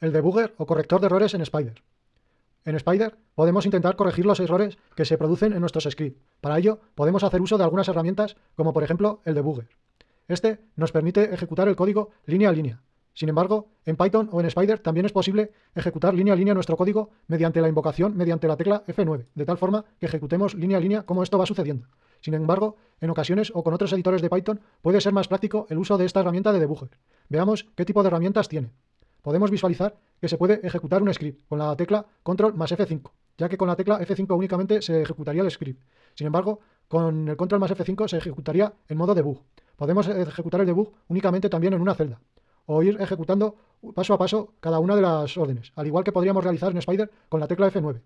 el debugger o corrector de errores en Spider. En Spider podemos intentar corregir los errores que se producen en nuestros scripts. Para ello podemos hacer uso de algunas herramientas como por ejemplo el debugger. Este nos permite ejecutar el código línea a línea. Sin embargo, en Python o en Spider también es posible ejecutar línea a línea nuestro código mediante la invocación mediante la tecla F9, de tal forma que ejecutemos línea a línea como esto va sucediendo. Sin embargo, en ocasiones o con otros editores de Python puede ser más práctico el uso de esta herramienta de debugger. Veamos qué tipo de herramientas tiene podemos visualizar que se puede ejecutar un script con la tecla control más F5, ya que con la tecla F5 únicamente se ejecutaría el script. Sin embargo, con el control más F5 se ejecutaría en modo debug. Podemos ejecutar el debug únicamente también en una celda, o ir ejecutando paso a paso cada una de las órdenes, al igual que podríamos realizar en Spider con la tecla F9.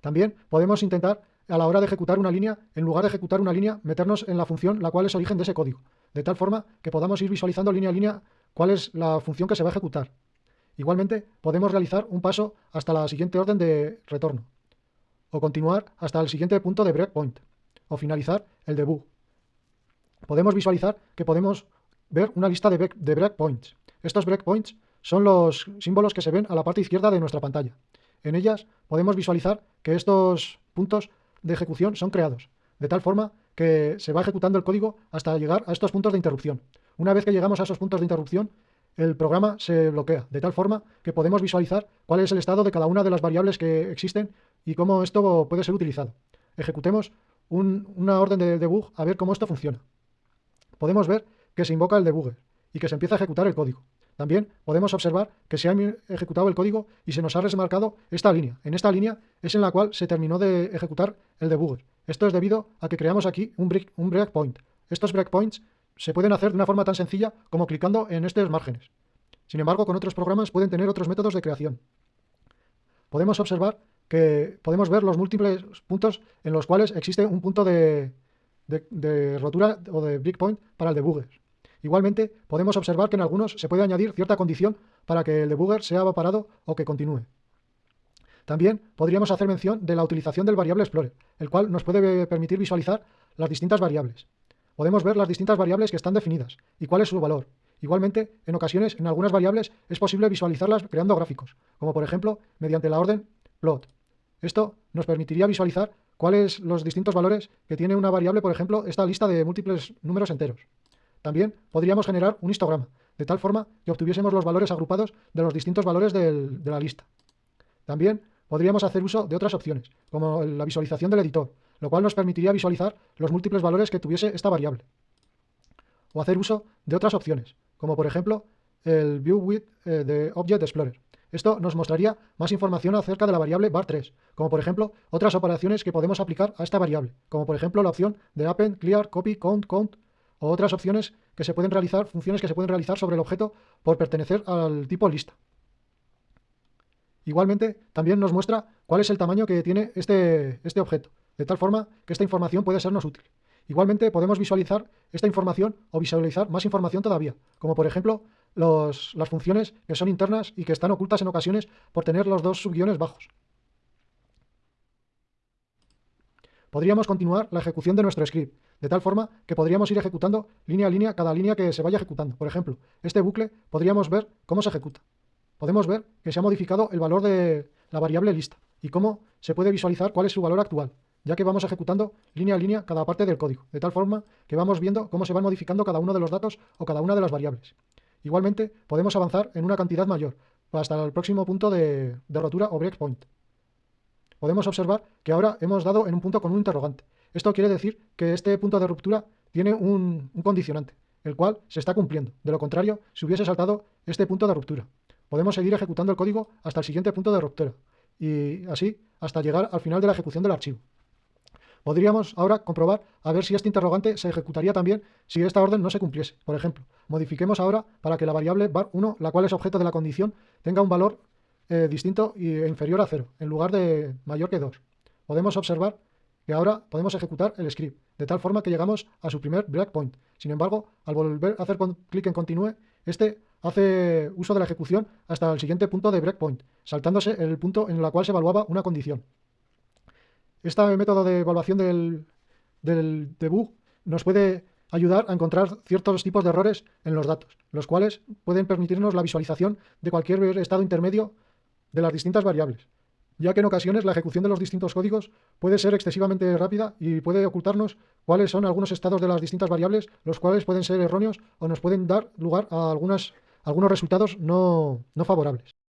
También podemos intentar, a la hora de ejecutar una línea, en lugar de ejecutar una línea, meternos en la función la cual es origen de ese código, de tal forma que podamos ir visualizando línea a línea cuál es la función que se va a ejecutar. Igualmente, podemos realizar un paso hasta la siguiente orden de retorno, o continuar hasta el siguiente punto de breakpoint, o finalizar el debug. Podemos visualizar que podemos ver una lista de, de breakpoints. Estos breakpoints son los símbolos que se ven a la parte izquierda de nuestra pantalla. En ellas podemos visualizar que estos puntos de ejecución son creados, de tal forma que se va ejecutando el código hasta llegar a estos puntos de interrupción. Una vez que llegamos a esos puntos de interrupción, el programa se bloquea, de tal forma que podemos visualizar cuál es el estado de cada una de las variables que existen y cómo esto puede ser utilizado. Ejecutemos una orden de debug a ver cómo esto funciona. Podemos ver que se invoca el debugger y que se empieza a ejecutar el código. También podemos observar que se ha ejecutado el código y se nos ha remarcado esta línea. En esta línea es en la cual se terminó de ejecutar el debugger. Esto es debido a que creamos aquí un, break, un breakpoint. Estos breakpoints se pueden hacer de una forma tan sencilla como clicando en estos márgenes. Sin embargo, con otros programas pueden tener otros métodos de creación. Podemos observar que podemos ver los múltiples puntos en los cuales existe un punto de, rotura o de breakpoint para el debugger. Igualmente, podemos observar que en algunos se puede añadir cierta condición para que el debugger sea parado o que continúe. También podríamos hacer mención de la utilización del variable explorer, el cual nos puede permitir visualizar las distintas variables podemos ver las distintas variables que están definidas y cuál es su valor. Igualmente, en ocasiones, en algunas variables es posible visualizarlas creando gráficos, como por ejemplo mediante la orden plot. Esto nos permitiría visualizar cuáles los distintos valores que tiene una variable, por ejemplo, esta lista de múltiples números enteros. También podríamos generar un histograma, de tal forma que obtuviésemos los valores agrupados de los distintos valores de la lista. También podríamos hacer uso de otras opciones, como la visualización del editor, lo cual nos permitiría visualizar los múltiples valores que tuviese esta variable. O hacer uso de otras opciones, como por ejemplo el View with eh, de Object Explorer. Esto nos mostraría más información acerca de la variable var3, como por ejemplo otras operaciones que podemos aplicar a esta variable, como por ejemplo la opción de append, clear, copy, count, count, o otras opciones que se pueden realizar, funciones que se pueden realizar sobre el objeto por pertenecer al tipo lista. Igualmente, también nos muestra cuál es el tamaño que tiene este, este objeto, de tal forma que esta información puede sernos útil. Igualmente podemos visualizar esta información o visualizar más información todavía, como por ejemplo las funciones que son internas y que están ocultas en ocasiones por tener los dos subguiones bajos. Podríamos continuar la ejecución de nuestro script, de tal forma que podríamos ir ejecutando línea a línea cada línea que se vaya ejecutando. Por ejemplo, este bucle podríamos ver cómo se ejecuta. Podemos ver que se ha modificado el valor de la variable lista y cómo se puede visualizar cuál es su valor actual ya que vamos ejecutando línea a línea cada parte del código, de tal forma que vamos viendo cómo se van modificando cada uno de los datos o cada una de las variables. Igualmente, podemos avanzar en una cantidad mayor, hasta el próximo punto de, rotura o breakpoint. Podemos observar que ahora hemos dado en un punto con un interrogante. Esto quiere decir que este punto de ruptura tiene un, un condicionante, el cual se está cumpliendo. De lo contrario, si hubiese saltado este punto de ruptura. Podemos seguir ejecutando el código hasta el siguiente punto de ruptura, y así hasta llegar al final de la ejecución del archivo. Podríamos ahora comprobar a ver si este interrogante se ejecutaría también si esta orden no se cumpliese. Por ejemplo, modifiquemos ahora para que la variable var1, la cual es objeto de la condición, tenga un valor eh, distinto e inferior a 0, en lugar de mayor que 2. Podemos observar que ahora podemos ejecutar el script, de tal forma que llegamos a su primer breakpoint. Sin embargo, al volver a hacer clic en continúe, este hace uso de la ejecución hasta el siguiente punto de breakpoint, saltándose el punto en el cual se evaluaba una condición. Este método de evaluación del, debug nos puede ayudar a encontrar ciertos tipos de errores en los datos, los cuales pueden permitirnos la visualización de cualquier estado intermedio de las distintas variables, ya que en ocasiones la ejecución de los distintos códigos puede ser excesivamente rápida y puede ocultarnos cuáles son algunos estados de las distintas variables, los cuales pueden ser erróneos o nos pueden dar lugar a algunas, algunos resultados no, no favorables.